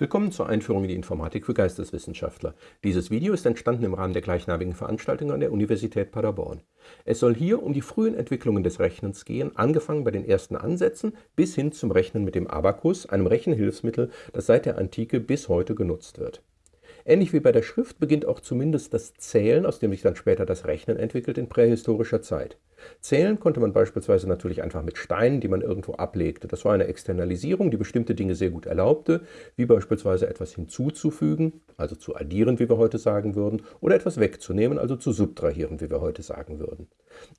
Willkommen zur Einführung in die Informatik für Geisteswissenschaftler. Dieses Video ist entstanden im Rahmen der gleichnamigen Veranstaltung an der Universität Paderborn. Es soll hier um die frühen Entwicklungen des Rechnens gehen, angefangen bei den ersten Ansätzen bis hin zum Rechnen mit dem Abakus, einem Rechenhilfsmittel, das seit der Antike bis heute genutzt wird. Ähnlich wie bei der Schrift beginnt auch zumindest das Zählen, aus dem sich dann später das Rechnen entwickelt, in prähistorischer Zeit. Zählen konnte man beispielsweise natürlich einfach mit Steinen, die man irgendwo ablegte. Das war eine Externalisierung, die bestimmte Dinge sehr gut erlaubte, wie beispielsweise etwas hinzuzufügen, also zu addieren, wie wir heute sagen würden, oder etwas wegzunehmen, also zu subtrahieren, wie wir heute sagen würden.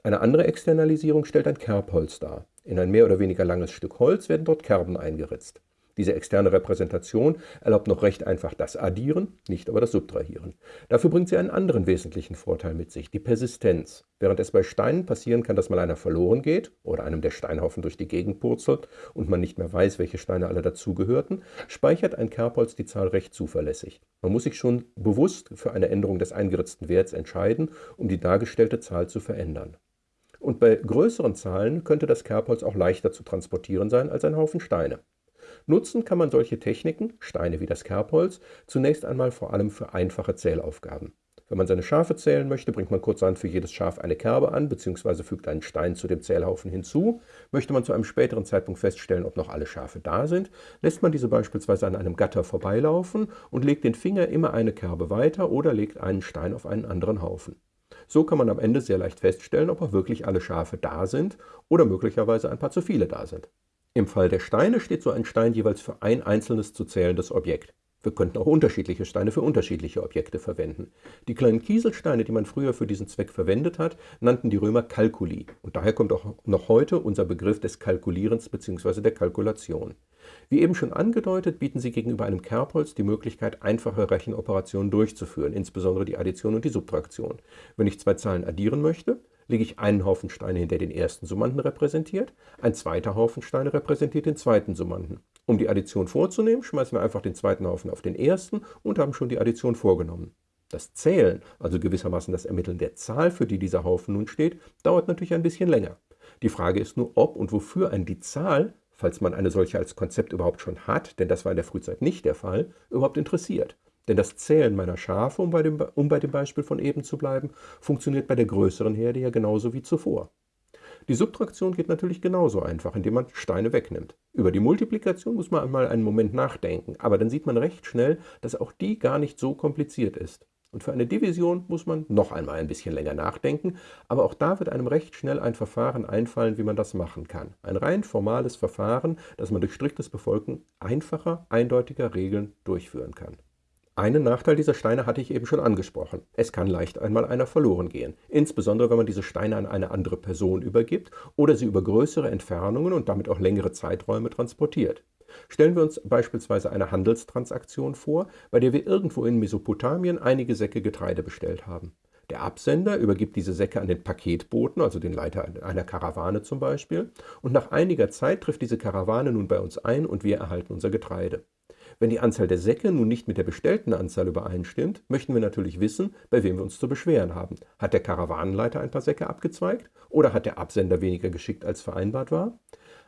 Eine andere Externalisierung stellt ein Kerbholz dar. In ein mehr oder weniger langes Stück Holz werden dort Kerben eingeritzt. Diese externe Repräsentation erlaubt noch recht einfach das Addieren, nicht aber das Subtrahieren. Dafür bringt sie einen anderen wesentlichen Vorteil mit sich, die Persistenz. Während es bei Steinen passieren kann, dass mal einer verloren geht oder einem der Steinhaufen durch die Gegend purzelt und man nicht mehr weiß, welche Steine alle dazugehörten, speichert ein Kerbholz die Zahl recht zuverlässig. Man muss sich schon bewusst für eine Änderung des eingeritzten Werts entscheiden, um die dargestellte Zahl zu verändern. Und bei größeren Zahlen könnte das Kerbholz auch leichter zu transportieren sein als ein Haufen Steine. Nutzen kann man solche Techniken, Steine wie das Kerbholz, zunächst einmal vor allem für einfache Zählaufgaben. Wenn man seine Schafe zählen möchte, bringt man kurzerhand für jedes Schaf eine Kerbe an bzw. fügt einen Stein zu dem Zählhaufen hinzu. Möchte man zu einem späteren Zeitpunkt feststellen, ob noch alle Schafe da sind, lässt man diese beispielsweise an einem Gatter vorbeilaufen und legt den Finger immer eine Kerbe weiter oder legt einen Stein auf einen anderen Haufen. So kann man am Ende sehr leicht feststellen, ob auch wirklich alle Schafe da sind oder möglicherweise ein paar zu viele da sind. Im Fall der Steine steht so ein Stein jeweils für ein einzelnes zu zählendes Objekt. Wir könnten auch unterschiedliche Steine für unterschiedliche Objekte verwenden. Die kleinen Kieselsteine, die man früher für diesen Zweck verwendet hat, nannten die Römer Kalkuli. Und daher kommt auch noch heute unser Begriff des Kalkulierens bzw. der Kalkulation. Wie eben schon angedeutet, bieten sie gegenüber einem Kerbholz die Möglichkeit, einfache Rechenoperationen durchzuführen, insbesondere die Addition und die Subtraktion. Wenn ich zwei Zahlen addieren möchte, lege ich einen Haufen Steine hin, der den ersten Summanden repräsentiert, ein zweiter Haufen Steine repräsentiert den zweiten Summanden. Um die Addition vorzunehmen, schmeißen wir einfach den zweiten Haufen auf den ersten und haben schon die Addition vorgenommen. Das Zählen, also gewissermaßen das Ermitteln der Zahl, für die dieser Haufen nun steht, dauert natürlich ein bisschen länger. Die Frage ist nur, ob und wofür ein die Zahl, falls man eine solche als Konzept überhaupt schon hat, denn das war in der Frühzeit nicht der Fall, überhaupt interessiert. Denn das Zählen meiner Schafe, um bei, dem, um bei dem Beispiel von eben zu bleiben, funktioniert bei der größeren Herde ja genauso wie zuvor. Die Subtraktion geht natürlich genauso einfach, indem man Steine wegnimmt. Über die Multiplikation muss man einmal einen Moment nachdenken, aber dann sieht man recht schnell, dass auch die gar nicht so kompliziert ist. Und für eine Division muss man noch einmal ein bisschen länger nachdenken, aber auch da wird einem recht schnell ein Verfahren einfallen, wie man das machen kann. Ein rein formales Verfahren, das man durch striktes Befolgen einfacher, eindeutiger Regeln durchführen kann. Einen Nachteil dieser Steine hatte ich eben schon angesprochen. Es kann leicht einmal einer verloren gehen, insbesondere wenn man diese Steine an eine andere Person übergibt oder sie über größere Entfernungen und damit auch längere Zeiträume transportiert. Stellen wir uns beispielsweise eine Handelstransaktion vor, bei der wir irgendwo in Mesopotamien einige Säcke Getreide bestellt haben. Der Absender übergibt diese Säcke an den Paketboten, also den Leiter einer Karawane zum Beispiel, und nach einiger Zeit trifft diese Karawane nun bei uns ein und wir erhalten unser Getreide. Wenn die Anzahl der Säcke nun nicht mit der bestellten Anzahl übereinstimmt, möchten wir natürlich wissen, bei wem wir uns zu beschweren haben. Hat der Karawanenleiter ein paar Säcke abgezweigt oder hat der Absender weniger geschickt als vereinbart war?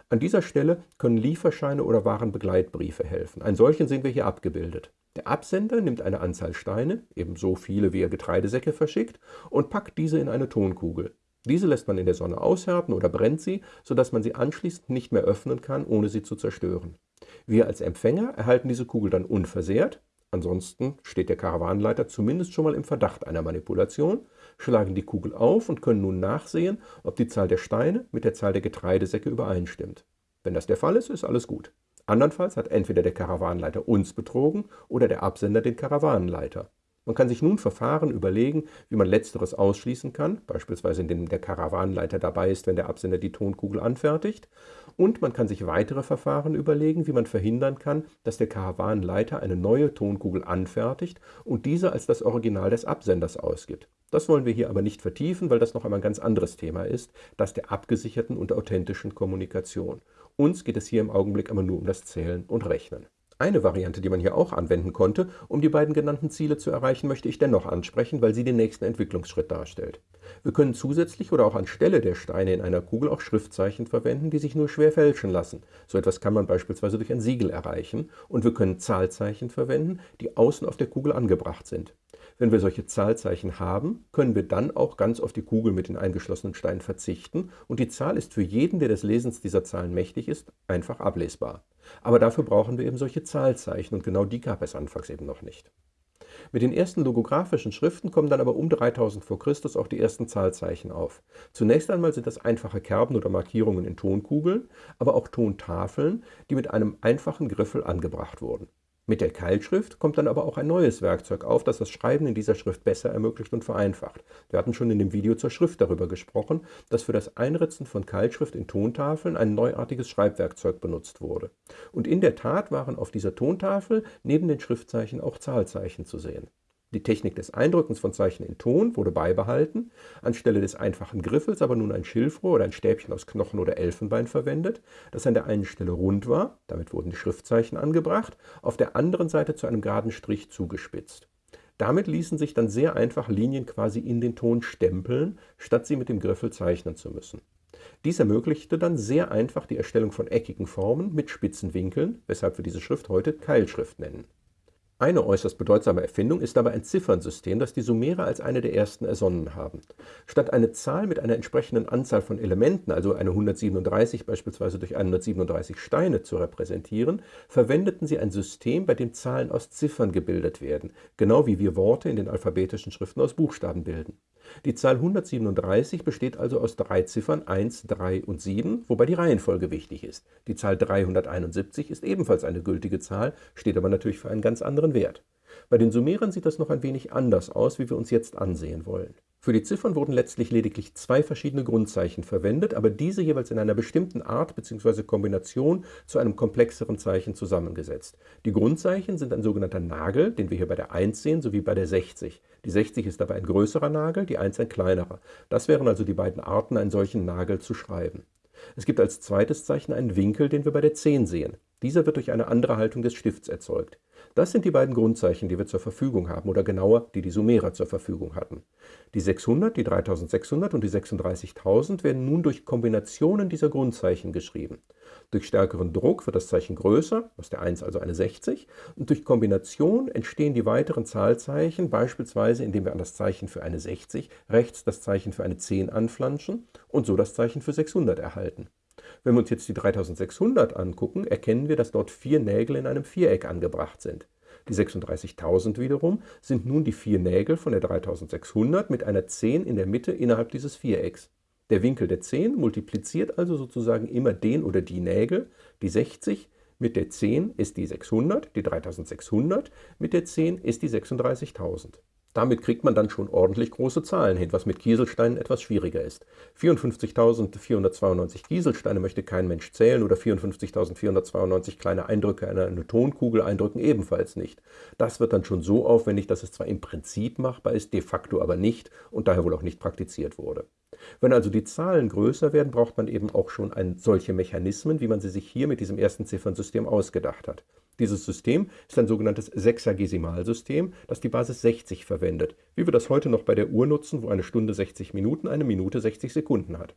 An dieser Stelle können Lieferscheine oder Warenbegleitbriefe helfen. Einen solchen sehen wir hier abgebildet. Der Absender nimmt eine Anzahl Steine, ebenso viele wie er Getreidesäcke verschickt, und packt diese in eine Tonkugel. Diese lässt man in der Sonne aushärten oder brennt sie, sodass man sie anschließend nicht mehr öffnen kann, ohne sie zu zerstören. Wir als Empfänger erhalten diese Kugel dann unversehrt, ansonsten steht der Karawanenleiter zumindest schon mal im Verdacht einer Manipulation, schlagen die Kugel auf und können nun nachsehen, ob die Zahl der Steine mit der Zahl der Getreidesäcke übereinstimmt. Wenn das der Fall ist, ist alles gut. Andernfalls hat entweder der Karawanenleiter uns betrogen oder der Absender den Karawanenleiter. Man kann sich nun Verfahren überlegen, wie man letzteres ausschließen kann, beispielsweise indem der Karawanenleiter dabei ist, wenn der Absender die Tonkugel anfertigt. Und man kann sich weitere Verfahren überlegen, wie man verhindern kann, dass der Karawanenleiter eine neue Tonkugel anfertigt und diese als das Original des Absenders ausgibt. Das wollen wir hier aber nicht vertiefen, weil das noch einmal ein ganz anderes Thema ist, das der abgesicherten und authentischen Kommunikation. Uns geht es hier im Augenblick aber nur um das Zählen und Rechnen. Eine Variante, die man hier auch anwenden konnte, um die beiden genannten Ziele zu erreichen, möchte ich dennoch ansprechen, weil sie den nächsten Entwicklungsschritt darstellt. Wir können zusätzlich oder auch anstelle der Steine in einer Kugel auch Schriftzeichen verwenden, die sich nur schwer fälschen lassen. So etwas kann man beispielsweise durch ein Siegel erreichen. Und wir können Zahlzeichen verwenden, die außen auf der Kugel angebracht sind. Wenn wir solche Zahlzeichen haben, können wir dann auch ganz auf die Kugel mit den eingeschlossenen Steinen verzichten und die Zahl ist für jeden, der des Lesens dieser Zahlen mächtig ist, einfach ablesbar. Aber dafür brauchen wir eben solche Zahlzeichen und genau die gab es anfangs eben noch nicht. Mit den ersten logografischen Schriften kommen dann aber um 3000 v. Chr. auch die ersten Zahlzeichen auf. Zunächst einmal sind das einfache Kerben oder Markierungen in Tonkugeln, aber auch Tontafeln, die mit einem einfachen Griffel angebracht wurden. Mit der Keilschrift kommt dann aber auch ein neues Werkzeug auf, das das Schreiben in dieser Schrift besser ermöglicht und vereinfacht. Wir hatten schon in dem Video zur Schrift darüber gesprochen, dass für das Einritzen von Keilschrift in Tontafeln ein neuartiges Schreibwerkzeug benutzt wurde. Und in der Tat waren auf dieser Tontafel neben den Schriftzeichen auch Zahlzeichen zu sehen. Die Technik des Eindrückens von Zeichen in Ton wurde beibehalten, anstelle des einfachen Griffels aber nun ein Schilfrohr oder ein Stäbchen aus Knochen oder Elfenbein verwendet, das an der einen Stelle rund war, damit wurden die Schriftzeichen angebracht, auf der anderen Seite zu einem geraden Strich zugespitzt. Damit ließen sich dann sehr einfach Linien quasi in den Ton stempeln, statt sie mit dem Griffel zeichnen zu müssen. Dies ermöglichte dann sehr einfach die Erstellung von eckigen Formen mit spitzen Winkeln, weshalb wir diese Schrift heute Keilschrift nennen. Eine äußerst bedeutsame Erfindung ist dabei ein Ziffernsystem, das die Sumerer als eine der ersten ersonnen haben. Statt eine Zahl mit einer entsprechenden Anzahl von Elementen, also eine 137 beispielsweise durch 137 Steine zu repräsentieren, verwendeten sie ein System, bei dem Zahlen aus Ziffern gebildet werden, genau wie wir Worte in den alphabetischen Schriften aus Buchstaben bilden. Die Zahl 137 besteht also aus drei Ziffern 1, 3 und 7, wobei die Reihenfolge wichtig ist. Die Zahl 371 ist ebenfalls eine gültige Zahl, steht aber natürlich für einen ganz anderen Wert. Bei den Sumerern sieht das noch ein wenig anders aus, wie wir uns jetzt ansehen wollen. Für die Ziffern wurden letztlich lediglich zwei verschiedene Grundzeichen verwendet, aber diese jeweils in einer bestimmten Art bzw. Kombination zu einem komplexeren Zeichen zusammengesetzt. Die Grundzeichen sind ein sogenannter Nagel, den wir hier bei der 1 sehen, sowie bei der 60. Die 60 ist dabei ein größerer Nagel, die 1 ein kleinerer. Das wären also die beiden Arten, einen solchen Nagel zu schreiben. Es gibt als zweites Zeichen einen Winkel, den wir bei der 10 sehen. Dieser wird durch eine andere Haltung des Stifts erzeugt. Das sind die beiden Grundzeichen, die wir zur Verfügung haben, oder genauer, die die Sumerer zur Verfügung hatten. Die 600, die 3600 und die 36.000 werden nun durch Kombinationen dieser Grundzeichen geschrieben. Durch stärkeren Druck wird das Zeichen größer, aus der 1 also eine 60, und durch Kombination entstehen die weiteren Zahlzeichen, beispielsweise indem wir an das Zeichen für eine 60 rechts das Zeichen für eine 10 anflanschen und so das Zeichen für 600 erhalten. Wenn wir uns jetzt die 3600 angucken, erkennen wir, dass dort vier Nägel in einem Viereck angebracht sind. Die 36.000 wiederum sind nun die vier Nägel von der 3600 mit einer 10 in der Mitte innerhalb dieses Vierecks. Der Winkel der 10 multipliziert also sozusagen immer den oder die Nägel. Die 60 mit der 10 ist die 600, die 3600 mit der 10 ist die 36.000. Damit kriegt man dann schon ordentlich große Zahlen hin, was mit Kieselsteinen etwas schwieriger ist. 54.492 Kieselsteine möchte kein Mensch zählen oder 54.492 kleine Eindrücke in eine Tonkugel eindrücken ebenfalls nicht. Das wird dann schon so aufwendig, dass es zwar im Prinzip machbar ist, de facto aber nicht und daher wohl auch nicht praktiziert wurde. Wenn also die Zahlen größer werden, braucht man eben auch schon ein, solche Mechanismen, wie man sie sich hier mit diesem ersten Ziffernsystem ausgedacht hat. Dieses System ist ein sogenanntes Sechsagesimalsystem, das die Basis 60 verwendet, wie wir das heute noch bei der Uhr nutzen, wo eine Stunde 60 Minuten, eine Minute 60 Sekunden hat.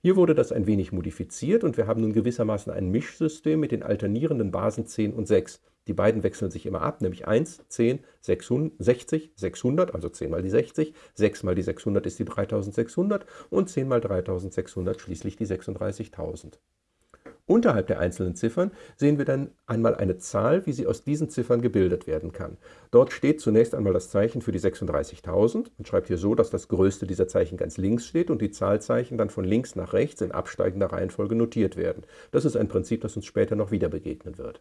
Hier wurde das ein wenig modifiziert und wir haben nun gewissermaßen ein Mischsystem mit den alternierenden Basen 10 und 6. Die beiden wechseln sich immer ab, nämlich 1, 10, 600, 60, 600, also 10 mal die 60, 6 mal die 600 ist die 3600 und 10 mal 3600 schließlich die 36.000. Unterhalb der einzelnen Ziffern sehen wir dann einmal eine Zahl, wie sie aus diesen Ziffern gebildet werden kann. Dort steht zunächst einmal das Zeichen für die 36.000. Man schreibt hier so, dass das größte dieser Zeichen ganz links steht und die Zahlzeichen dann von links nach rechts in absteigender Reihenfolge notiert werden. Das ist ein Prinzip, das uns später noch wieder begegnen wird.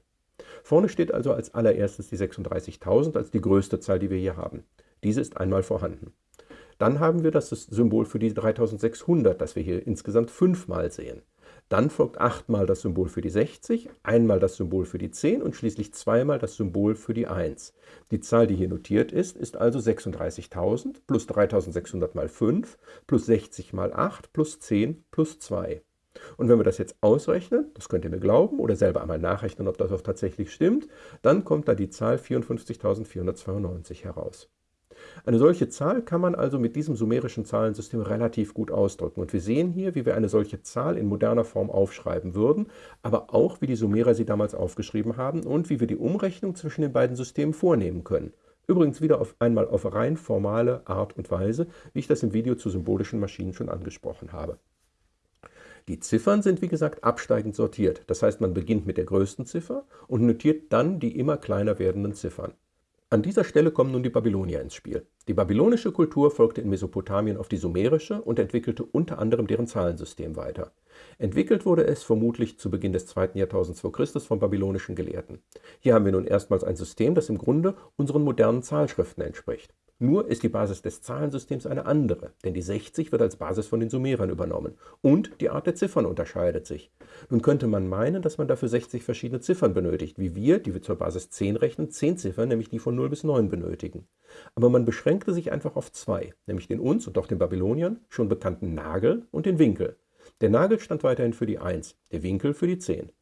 Vorne steht also als allererstes die 36.000 als die größte Zahl, die wir hier haben. Diese ist einmal vorhanden. Dann haben wir das Symbol für die 3600, das wir hier insgesamt fünfmal sehen. Dann folgt achtmal das Symbol für die 60, einmal das Symbol für die 10 und schließlich zweimal das Symbol für die 1. Die Zahl, die hier notiert ist, ist also 36.000 plus 3600 mal 5 plus 60 mal 8 plus 10 plus 2. Und wenn wir das jetzt ausrechnen, das könnt ihr mir glauben oder selber einmal nachrechnen, ob das auch tatsächlich stimmt, dann kommt da die Zahl 54.492 heraus. Eine solche Zahl kann man also mit diesem sumerischen Zahlensystem relativ gut ausdrücken. Und wir sehen hier, wie wir eine solche Zahl in moderner Form aufschreiben würden, aber auch, wie die Sumerer sie damals aufgeschrieben haben und wie wir die Umrechnung zwischen den beiden Systemen vornehmen können. Übrigens wieder auf einmal auf rein formale Art und Weise, wie ich das im Video zu symbolischen Maschinen schon angesprochen habe. Die Ziffern sind wie gesagt absteigend sortiert. Das heißt, man beginnt mit der größten Ziffer und notiert dann die immer kleiner werdenden Ziffern. An dieser Stelle kommen nun die Babylonier ins Spiel. Die babylonische Kultur folgte in Mesopotamien auf die sumerische und entwickelte unter anderem deren Zahlensystem weiter. Entwickelt wurde es vermutlich zu Beginn des zweiten Jahrtausends vor Christus von babylonischen Gelehrten. Hier haben wir nun erstmals ein System, das im Grunde unseren modernen Zahlschriften entspricht. Nur ist die Basis des Zahlensystems eine andere, denn die 60 wird als Basis von den Sumerern übernommen und die Art der Ziffern unterscheidet sich. Nun könnte man meinen, dass man dafür 60 verschiedene Ziffern benötigt, wie wir, die wir zur Basis 10 rechnen, 10 Ziffern, nämlich die von 0 bis 9 benötigen. Aber man beschränkte sich einfach auf zwei, nämlich den uns und auch den Babyloniern schon bekannten Nagel und den Winkel. Der Nagel stand weiterhin für die 1, der Winkel für die 10.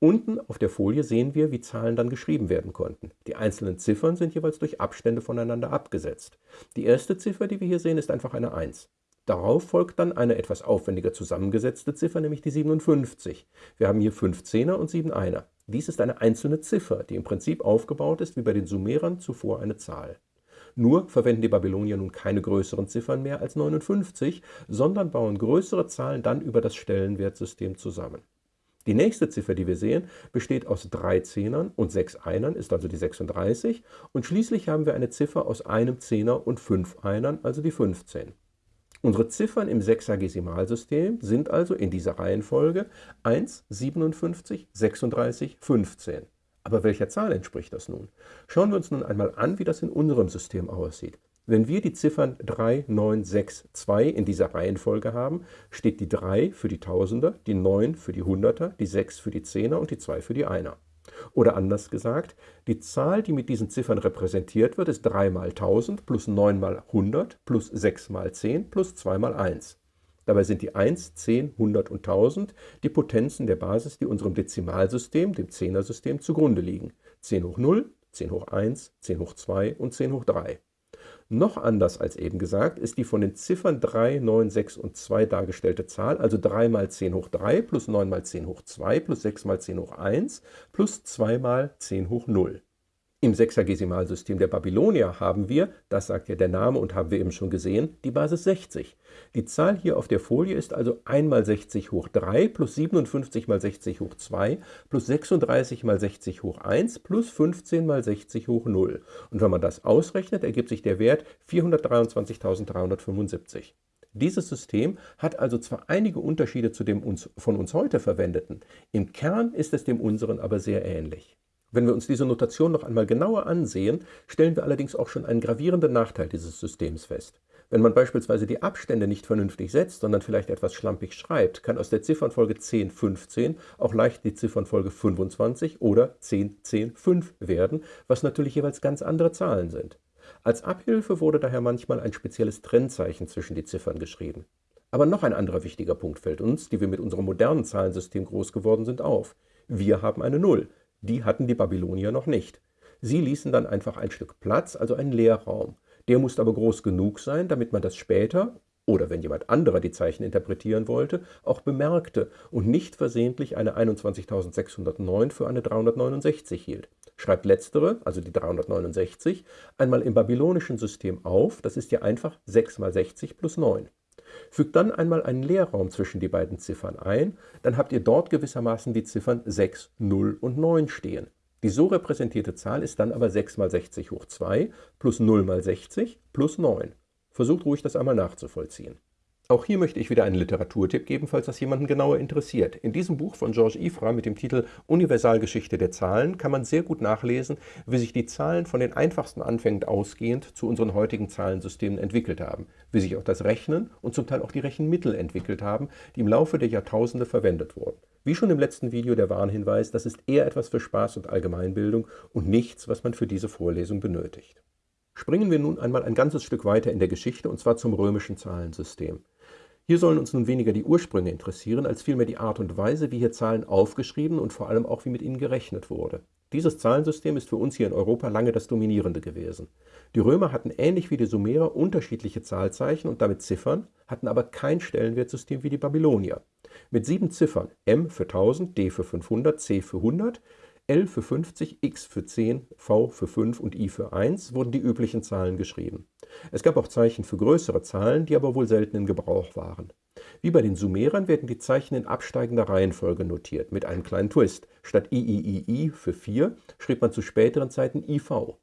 Unten auf der Folie sehen wir, wie Zahlen dann geschrieben werden konnten. Die einzelnen Ziffern sind jeweils durch Abstände voneinander abgesetzt. Die erste Ziffer, die wir hier sehen, ist einfach eine 1. Darauf folgt dann eine etwas aufwendiger zusammengesetzte Ziffer, nämlich die 57. Wir haben hier 5 Zehner und 7 Einer. Dies ist eine einzelne Ziffer, die im Prinzip aufgebaut ist wie bei den Sumerern zuvor eine Zahl. Nur verwenden die Babylonier nun keine größeren Ziffern mehr als 59, sondern bauen größere Zahlen dann über das Stellenwertsystem zusammen. Die nächste Ziffer, die wir sehen, besteht aus drei Zehnern und sechs Einern, ist also die 36. Und schließlich haben wir eine Ziffer aus einem Zehner und fünf Einern, also die 15. Unsere Ziffern im Sechsagesimalsystem sind also in dieser Reihenfolge 1, 57, 36, 15. Aber welcher Zahl entspricht das nun? Schauen wir uns nun einmal an, wie das in unserem System aussieht. Wenn wir die Ziffern 3, 9, 6, 2 in dieser Reihenfolge haben, steht die 3 für die Tausender, die 9 für die Hunderter, die 6 für die Zehner und die 2 für die Einer. Oder anders gesagt, die Zahl, die mit diesen Ziffern repräsentiert wird, ist 3 mal 1000 plus 9 mal 100 plus 6 mal 10 plus 2 mal 1. Dabei sind die 1, 10, 100 und 1000 die Potenzen der Basis, die unserem Dezimalsystem, dem Zehnersystem, zugrunde liegen. 10 hoch 0, 10 hoch 1, 10 hoch 2 und 10 hoch 3. Noch anders als eben gesagt ist die von den Ziffern 3, 9, 6 und 2 dargestellte Zahl, also 3 mal 10 hoch 3 plus 9 mal 10 hoch 2 plus 6 mal 10 hoch 1 plus 2 mal 10 hoch 0. Im Sechsagesimalsystem der Babylonier haben wir, das sagt ja der Name und haben wir eben schon gesehen, die Basis 60. Die Zahl hier auf der Folie ist also 1 mal 60 hoch 3 plus 57 mal 60 hoch 2 plus 36 mal 60 hoch 1 plus 15 mal 60 hoch 0. Und wenn man das ausrechnet, ergibt sich der Wert 423.375. Dieses System hat also zwar einige Unterschiede zu dem uns, von uns heute verwendeten, im Kern ist es dem unseren aber sehr ähnlich. Wenn wir uns diese Notation noch einmal genauer ansehen, stellen wir allerdings auch schon einen gravierenden Nachteil dieses Systems fest. Wenn man beispielsweise die Abstände nicht vernünftig setzt, sondern vielleicht etwas schlampig schreibt, kann aus der Ziffernfolge 10, 15 auch leicht die Ziffernfolge 25 oder 10, 10, 5 werden, was natürlich jeweils ganz andere Zahlen sind. Als Abhilfe wurde daher manchmal ein spezielles Trennzeichen zwischen die Ziffern geschrieben. Aber noch ein anderer wichtiger Punkt fällt uns, die wir mit unserem modernen Zahlensystem groß geworden sind, auf. Wir haben eine Null. Die hatten die Babylonier noch nicht. Sie ließen dann einfach ein Stück Platz, also einen Leerraum. Der musste aber groß genug sein, damit man das später oder wenn jemand anderer die Zeichen interpretieren wollte, auch bemerkte und nicht versehentlich eine 21.609 für eine 369 hielt. Schreibt letztere, also die 369, einmal im babylonischen System auf, das ist ja einfach 6 mal 60 plus 9. Fügt dann einmal einen Leerraum zwischen die beiden Ziffern ein, dann habt ihr dort gewissermaßen die Ziffern 6, 0 und 9 stehen. Die so repräsentierte Zahl ist dann aber 6 mal 60 hoch 2 plus 0 mal 60 plus 9. Versucht ruhig das einmal nachzuvollziehen. Auch hier möchte ich wieder einen Literaturtipp geben, falls das jemanden genauer interessiert. In diesem Buch von Georges Ifra mit dem Titel Universalgeschichte der Zahlen kann man sehr gut nachlesen, wie sich die Zahlen von den einfachsten Anfängen ausgehend zu unseren heutigen Zahlensystemen entwickelt haben, wie sich auch das Rechnen und zum Teil auch die Rechenmittel entwickelt haben, die im Laufe der Jahrtausende verwendet wurden. Wie schon im letzten Video der Warnhinweis, das ist eher etwas für Spaß und Allgemeinbildung und nichts, was man für diese Vorlesung benötigt. Springen wir nun einmal ein ganzes Stück weiter in der Geschichte und zwar zum römischen Zahlensystem. Hier sollen uns nun weniger die Ursprünge interessieren, als vielmehr die Art und Weise, wie hier Zahlen aufgeschrieben und vor allem auch wie mit ihnen gerechnet wurde. Dieses Zahlensystem ist für uns hier in Europa lange das dominierende gewesen. Die Römer hatten ähnlich wie die Sumerer unterschiedliche Zahlzeichen und damit Ziffern, hatten aber kein Stellenwertsystem wie die Babylonier. Mit sieben Ziffern M für 1000, D für 500, C für 100, L für 50, X für 10, V für 5 und I für 1 wurden die üblichen Zahlen geschrieben. Es gab auch Zeichen für größere Zahlen, die aber wohl selten in Gebrauch waren. Wie bei den Sumerern werden die Zeichen in absteigender Reihenfolge notiert, mit einem kleinen Twist. Statt IIII für 4 schrieb man zu späteren Zeiten IV.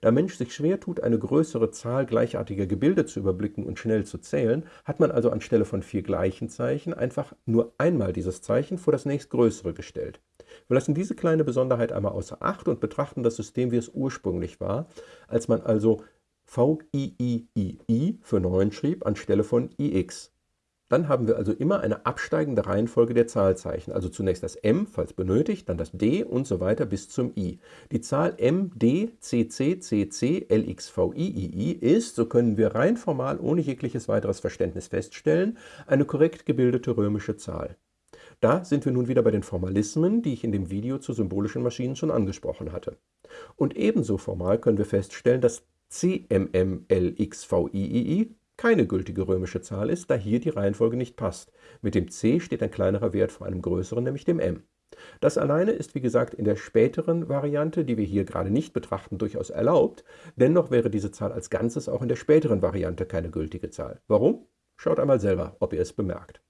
Da Mensch sich schwer tut, eine größere Zahl gleichartiger Gebilde zu überblicken und schnell zu zählen, hat man also anstelle von vier gleichen Zeichen einfach nur einmal dieses Zeichen vor das nächstgrößere gestellt. Wir lassen diese kleine Besonderheit einmal außer Acht und betrachten das System, wie es ursprünglich war, als man also VIIII für 9 schrieb anstelle von IX. Dann haben wir also immer eine absteigende Reihenfolge der Zahlzeichen, also zunächst das M, falls benötigt, dann das D und so weiter bis zum I. Die Zahl M, D, CC, CC, LXV, III ist, so können wir rein formal ohne jegliches weiteres Verständnis feststellen, eine korrekt gebildete römische Zahl. Da sind wir nun wieder bei den Formalismen, die ich in dem Video zu symbolischen Maschinen schon angesprochen hatte. Und ebenso formal können wir feststellen, dass CMMLXVIII keine gültige römische Zahl ist, da hier die Reihenfolge nicht passt. Mit dem c steht ein kleinerer Wert vor einem größeren, nämlich dem m. Das alleine ist wie gesagt in der späteren Variante, die wir hier gerade nicht betrachten, durchaus erlaubt, dennoch wäre diese Zahl als Ganzes auch in der späteren Variante keine gültige Zahl. Warum? Schaut einmal selber, ob ihr es bemerkt.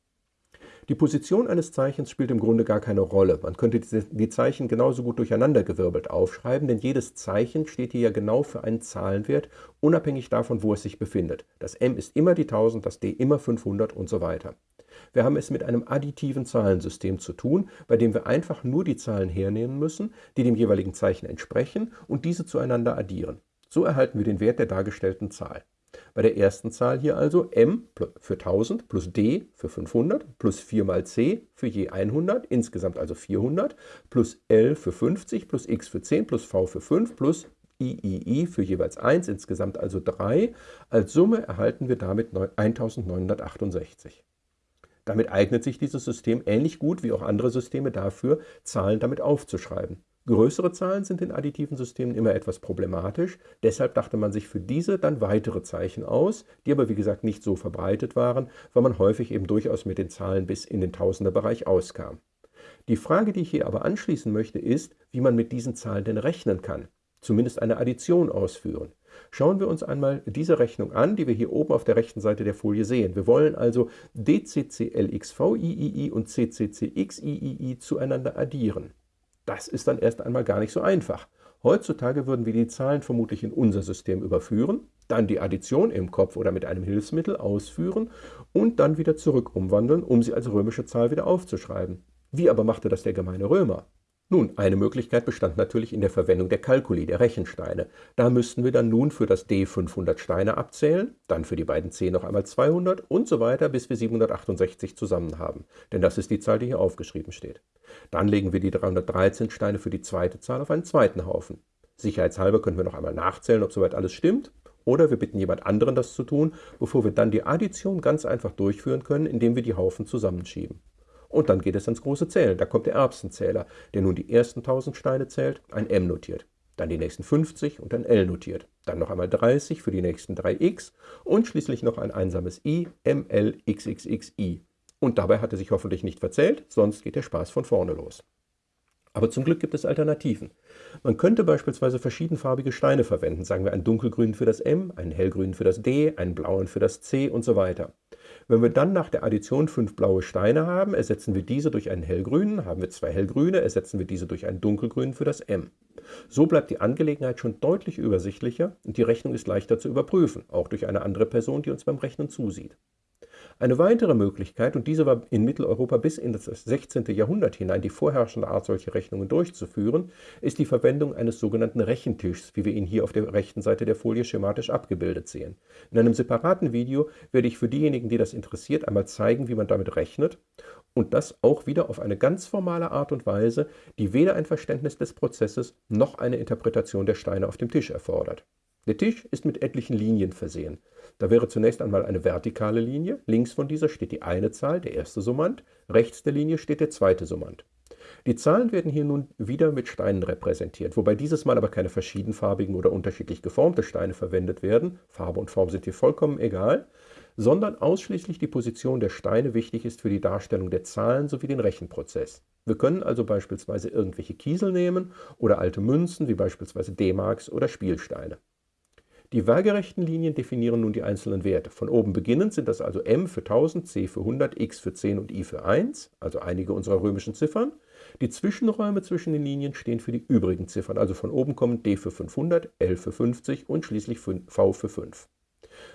Die Position eines Zeichens spielt im Grunde gar keine Rolle. Man könnte die Zeichen genauso gut durcheinandergewirbelt aufschreiben, denn jedes Zeichen steht hier ja genau für einen Zahlenwert, unabhängig davon, wo es sich befindet. Das m ist immer die 1000, das d immer 500 und so weiter. Wir haben es mit einem additiven Zahlensystem zu tun, bei dem wir einfach nur die Zahlen hernehmen müssen, die dem jeweiligen Zeichen entsprechen und diese zueinander addieren. So erhalten wir den Wert der dargestellten Zahl. Bei der ersten Zahl hier also m für 1000 plus d für 500 plus 4 mal c für je 100, insgesamt also 400, plus l für 50 plus x für 10 plus v für 5 plus iii für jeweils 1, insgesamt also 3. Als Summe erhalten wir damit 1968. Damit eignet sich dieses System ähnlich gut wie auch andere Systeme dafür, Zahlen damit aufzuschreiben. Größere Zahlen sind in additiven Systemen immer etwas problematisch, deshalb dachte man sich für diese dann weitere Zeichen aus, die aber wie gesagt nicht so verbreitet waren, weil man häufig eben durchaus mit den Zahlen bis in den Tausenderbereich auskam. Die Frage, die ich hier aber anschließen möchte, ist, wie man mit diesen Zahlen denn rechnen kann, zumindest eine Addition ausführen. Schauen wir uns einmal diese Rechnung an, die wir hier oben auf der rechten Seite der Folie sehen. Wir wollen also DCCLXVIII und CCCXIII zueinander addieren. Das ist dann erst einmal gar nicht so einfach. Heutzutage würden wir die Zahlen vermutlich in unser System überführen, dann die Addition im Kopf oder mit einem Hilfsmittel ausführen und dann wieder zurück umwandeln, um sie als römische Zahl wieder aufzuschreiben. Wie aber machte das der gemeine Römer? Nun, eine Möglichkeit bestand natürlich in der Verwendung der Kalkuli, der Rechensteine. Da müssten wir dann nun für das D 500 Steine abzählen, dann für die beiden C noch einmal 200 und so weiter, bis wir 768 zusammen haben. Denn das ist die Zahl, die hier aufgeschrieben steht. Dann legen wir die 313 Steine für die zweite Zahl auf einen zweiten Haufen. Sicherheitshalber können wir noch einmal nachzählen, ob soweit alles stimmt. Oder wir bitten jemand anderen, das zu tun, bevor wir dann die Addition ganz einfach durchführen können, indem wir die Haufen zusammenschieben. Und dann geht es ans große Zählen. Da kommt der Erbsenzähler, der nun die ersten 1000 Steine zählt, ein M notiert. Dann die nächsten 50 und ein L notiert. Dann noch einmal 30 für die nächsten 3x und schließlich noch ein einsames I, ML, XXXI. Und dabei hat er sich hoffentlich nicht verzählt, sonst geht der Spaß von vorne los. Aber zum Glück gibt es Alternativen. Man könnte beispielsweise verschiedenfarbige Steine verwenden, sagen wir einen dunkelgrünen für das M, einen hellgrünen für das D, einen blauen für das C und so weiter. Wenn wir dann nach der Addition fünf blaue Steine haben, ersetzen wir diese durch einen hellgrünen, haben wir zwei hellgrüne, ersetzen wir diese durch einen dunkelgrünen für das M. So bleibt die Angelegenheit schon deutlich übersichtlicher und die Rechnung ist leichter zu überprüfen, auch durch eine andere Person, die uns beim Rechnen zusieht. Eine weitere Möglichkeit, und diese war in Mitteleuropa bis in das 16. Jahrhundert hinein die vorherrschende Art, solche Rechnungen durchzuführen, ist die Verwendung eines sogenannten Rechentischs, wie wir ihn hier auf der rechten Seite der Folie schematisch abgebildet sehen. In einem separaten Video werde ich für diejenigen, die das interessiert, einmal zeigen, wie man damit rechnet und das auch wieder auf eine ganz formale Art und Weise, die weder ein Verständnis des Prozesses noch eine Interpretation der Steine auf dem Tisch erfordert. Der Tisch ist mit etlichen Linien versehen. Da wäre zunächst einmal eine vertikale Linie, links von dieser steht die eine Zahl, der erste Summand, rechts der Linie steht der zweite Summand. Die Zahlen werden hier nun wieder mit Steinen repräsentiert, wobei dieses Mal aber keine verschiedenfarbigen oder unterschiedlich geformte Steine verwendet werden, Farbe und Form sind hier vollkommen egal, sondern ausschließlich die Position der Steine wichtig ist für die Darstellung der Zahlen sowie den Rechenprozess. Wir können also beispielsweise irgendwelche Kiesel nehmen oder alte Münzen wie beispielsweise D-Marks oder Spielsteine. Die waagerechten Linien definieren nun die einzelnen Werte. Von oben beginnend sind das also m für 1000, c für 100, x für 10 und i für 1, also einige unserer römischen Ziffern. Die Zwischenräume zwischen den Linien stehen für die übrigen Ziffern, also von oben kommen d für 500, l für 50 und schließlich v für 5.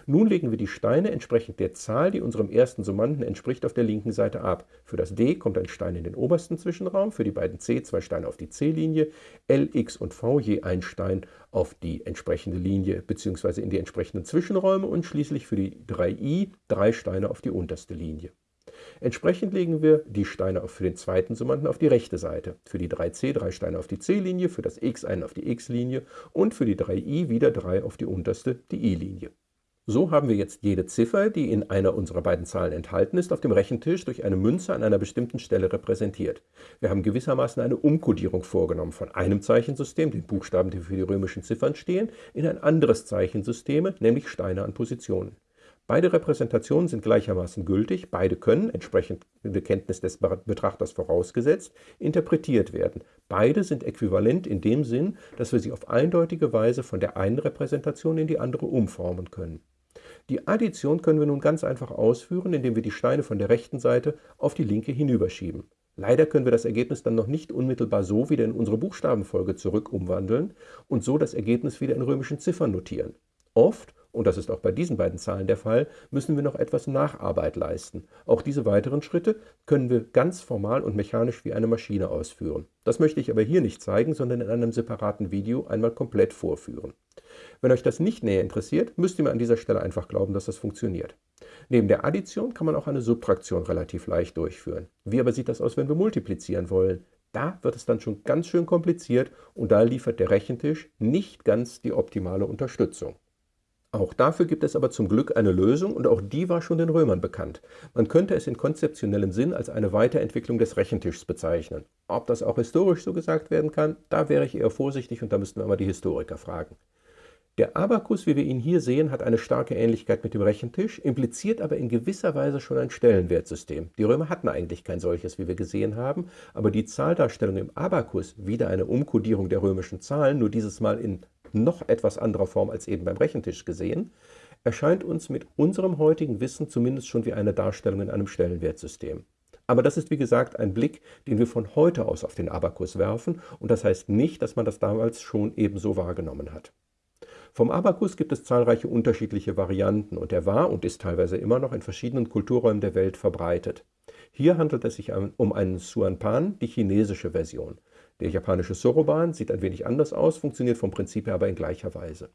Nun legen wir die Steine entsprechend der Zahl, die unserem ersten Summanden entspricht, auf der linken Seite ab. Für das D kommt ein Stein in den obersten Zwischenraum, für die beiden C zwei Steine auf die C-Linie, L, X und V je ein Stein auf die entsprechende Linie bzw. in die entsprechenden Zwischenräume und schließlich für die 3i drei Steine auf die unterste Linie. Entsprechend legen wir die Steine für den zweiten Summanden auf die rechte Seite. Für die 3c drei Steine auf die c-Linie, für das x einen auf die x-Linie und für die 3i wieder drei auf die unterste, die i-Linie. So haben wir jetzt jede Ziffer, die in einer unserer beiden Zahlen enthalten ist, auf dem Rechentisch durch eine Münze an einer bestimmten Stelle repräsentiert. Wir haben gewissermaßen eine Umkodierung vorgenommen von einem Zeichensystem, den Buchstaben, die für die römischen Ziffern stehen, in ein anderes Zeichensystem, nämlich Steine an Positionen. Beide Repräsentationen sind gleichermaßen gültig, beide können, entsprechend der Kenntnis des Betrachters vorausgesetzt, interpretiert werden. Beide sind äquivalent in dem Sinn, dass wir sie auf eindeutige Weise von der einen Repräsentation in die andere umformen können. Die Addition können wir nun ganz einfach ausführen, indem wir die Steine von der rechten Seite auf die linke hinüberschieben. Leider können wir das Ergebnis dann noch nicht unmittelbar so wieder in unsere Buchstabenfolge zurück umwandeln und so das Ergebnis wieder in römischen Ziffern notieren. Oft, und das ist auch bei diesen beiden Zahlen der Fall, müssen wir noch etwas Nacharbeit leisten. Auch diese weiteren Schritte können wir ganz formal und mechanisch wie eine Maschine ausführen. Das möchte ich aber hier nicht zeigen, sondern in einem separaten Video einmal komplett vorführen. Wenn euch das nicht näher interessiert, müsst ihr mir an dieser Stelle einfach glauben, dass das funktioniert. Neben der Addition kann man auch eine Subtraktion relativ leicht durchführen. Wie aber sieht das aus, wenn wir multiplizieren wollen? Da wird es dann schon ganz schön kompliziert und da liefert der Rechentisch nicht ganz die optimale Unterstützung. Auch dafür gibt es aber zum Glück eine Lösung und auch die war schon den Römern bekannt. Man könnte es in konzeptionellem Sinn als eine Weiterentwicklung des Rechentischs bezeichnen. Ob das auch historisch so gesagt werden kann, da wäre ich eher vorsichtig und da müssten wir mal die Historiker fragen. Der Abakus, wie wir ihn hier sehen, hat eine starke Ähnlichkeit mit dem Rechentisch, impliziert aber in gewisser Weise schon ein Stellenwertsystem. Die Römer hatten eigentlich kein solches, wie wir gesehen haben, aber die Zahldarstellung im Abakus, wieder eine Umkodierung der römischen Zahlen, nur dieses Mal in noch etwas anderer Form als eben beim Rechentisch gesehen, erscheint uns mit unserem heutigen Wissen zumindest schon wie eine Darstellung in einem Stellenwertsystem. Aber das ist wie gesagt ein Blick, den wir von heute aus auf den Abakus werfen und das heißt nicht, dass man das damals schon ebenso wahrgenommen hat. Vom Abakus gibt es zahlreiche unterschiedliche Varianten und er war und ist teilweise immer noch in verschiedenen Kulturräumen der Welt verbreitet. Hier handelt es sich um einen Suanpan, die chinesische Version. Der japanische Soroban sieht ein wenig anders aus, funktioniert vom Prinzip her aber in gleicher Weise.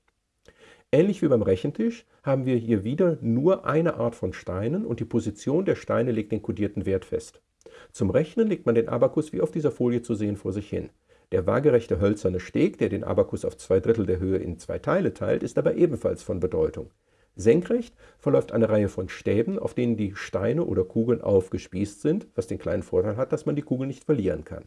Ähnlich wie beim Rechentisch haben wir hier wieder nur eine Art von Steinen und die Position der Steine legt den kodierten Wert fest. Zum Rechnen legt man den Abakus wie auf dieser Folie zu sehen vor sich hin. Der waagerechte hölzerne Steg, der den Abakus auf zwei Drittel der Höhe in zwei Teile teilt, ist aber ebenfalls von Bedeutung. Senkrecht verläuft eine Reihe von Stäben, auf denen die Steine oder Kugeln aufgespießt sind, was den kleinen Vorteil hat, dass man die Kugel nicht verlieren kann.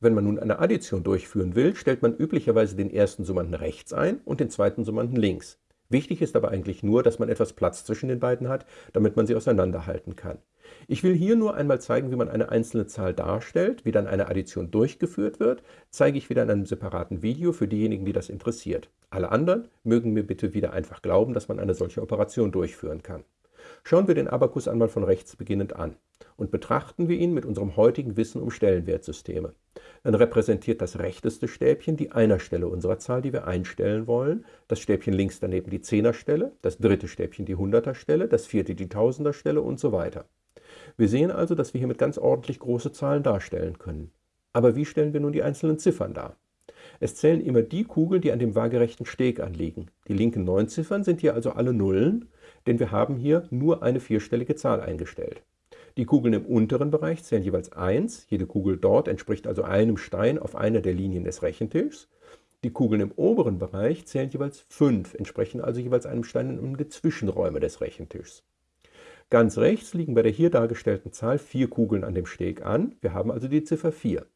Wenn man nun eine Addition durchführen will, stellt man üblicherweise den ersten Summanden rechts ein und den zweiten Summanden links. Wichtig ist aber eigentlich nur, dass man etwas Platz zwischen den beiden hat, damit man sie auseinanderhalten kann. Ich will hier nur einmal zeigen, wie man eine einzelne Zahl darstellt, wie dann eine Addition durchgeführt wird, zeige ich wieder in einem separaten Video für diejenigen, die das interessiert. Alle anderen mögen mir bitte wieder einfach glauben, dass man eine solche Operation durchführen kann. Schauen wir den Abakus einmal von rechts beginnend an und betrachten wir ihn mit unserem heutigen Wissen um Stellenwertsysteme. Dann repräsentiert das rechteste Stäbchen die Einerstelle unserer Zahl, die wir einstellen wollen, das Stäbchen links daneben die Zehnerstelle, das dritte Stäbchen die Hunderterstelle, das vierte die Tausenderstelle und so weiter. Wir sehen also, dass wir hiermit ganz ordentlich große Zahlen darstellen können. Aber wie stellen wir nun die einzelnen Ziffern dar? Es zählen immer die Kugeln, die an dem waagerechten Steg anliegen. Die linken neun Ziffern sind hier also alle Nullen, denn wir haben hier nur eine vierstellige Zahl eingestellt. Die Kugeln im unteren Bereich zählen jeweils 1. Jede Kugel dort entspricht also einem Stein auf einer der Linien des Rechentischs. Die Kugeln im oberen Bereich zählen jeweils 5, entsprechen also jeweils einem Stein um die Zwischenräume des Rechentischs. Ganz rechts liegen bei der hier dargestellten Zahl vier Kugeln an dem Steg an, wir haben also die Ziffer 4.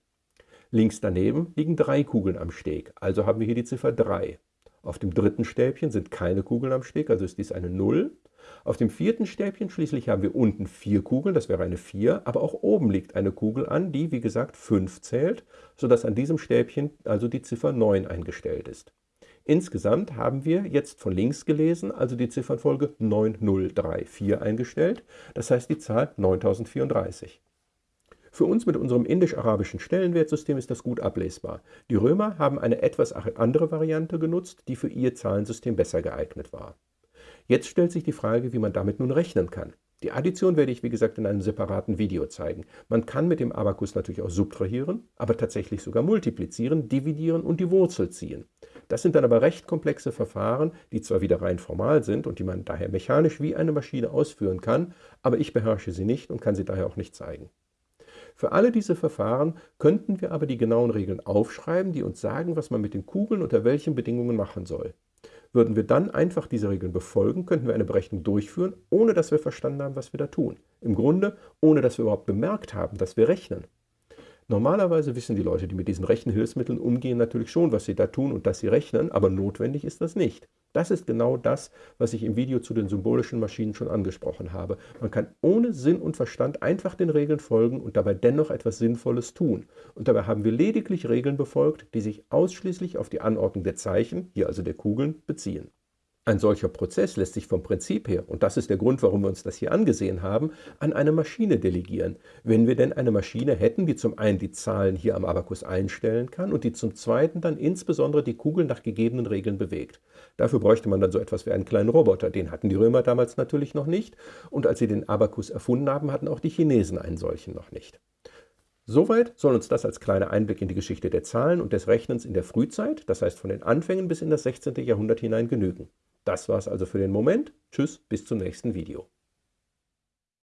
Links daneben liegen drei Kugeln am Steg, also haben wir hier die Ziffer 3. Auf dem dritten Stäbchen sind keine Kugeln am Steg, also ist dies eine 0. Auf dem vierten Stäbchen schließlich haben wir unten vier Kugeln, das wäre eine 4, aber auch oben liegt eine Kugel an, die wie gesagt 5 zählt, sodass an diesem Stäbchen also die Ziffer 9 eingestellt ist. Insgesamt haben wir jetzt von links gelesen, also die Ziffernfolge 9034 eingestellt, das heißt die Zahl 9034. Für uns mit unserem indisch-arabischen Stellenwertsystem ist das gut ablesbar. Die Römer haben eine etwas andere Variante genutzt, die für ihr Zahlensystem besser geeignet war. Jetzt stellt sich die Frage, wie man damit nun rechnen kann. Die Addition werde ich wie gesagt in einem separaten Video zeigen. Man kann mit dem Abakus natürlich auch subtrahieren, aber tatsächlich sogar multiplizieren, dividieren und die Wurzel ziehen. Das sind dann aber recht komplexe Verfahren, die zwar wieder rein formal sind und die man daher mechanisch wie eine Maschine ausführen kann, aber ich beherrsche sie nicht und kann sie daher auch nicht zeigen. Für alle diese Verfahren könnten wir aber die genauen Regeln aufschreiben, die uns sagen, was man mit den Kugeln unter welchen Bedingungen machen soll. Würden wir dann einfach diese Regeln befolgen, könnten wir eine Berechnung durchführen, ohne dass wir verstanden haben, was wir da tun. Im Grunde, ohne dass wir überhaupt bemerkt haben, dass wir rechnen. Normalerweise wissen die Leute, die mit diesen Rechenhilfsmitteln umgehen, natürlich schon, was sie da tun und dass sie rechnen, aber notwendig ist das nicht. Das ist genau das, was ich im Video zu den symbolischen Maschinen schon angesprochen habe. Man kann ohne Sinn und Verstand einfach den Regeln folgen und dabei dennoch etwas Sinnvolles tun. Und dabei haben wir lediglich Regeln befolgt, die sich ausschließlich auf die Anordnung der Zeichen, hier also der Kugeln, beziehen. Ein solcher Prozess lässt sich vom Prinzip her, und das ist der Grund, warum wir uns das hier angesehen haben, an eine Maschine delegieren. Wenn wir denn eine Maschine hätten, die zum einen die Zahlen hier am Abakus einstellen kann und die zum zweiten dann insbesondere die Kugeln nach gegebenen Regeln bewegt. Dafür bräuchte man dann so etwas wie einen kleinen Roboter. Den hatten die Römer damals natürlich noch nicht. Und als sie den Abakus erfunden haben, hatten auch die Chinesen einen solchen noch nicht. Soweit soll uns das als kleiner Einblick in die Geschichte der Zahlen und des Rechnens in der Frühzeit, das heißt von den Anfängen bis in das 16. Jahrhundert hinein genügen. Das war's also für den Moment. Tschüss, bis zum nächsten Video.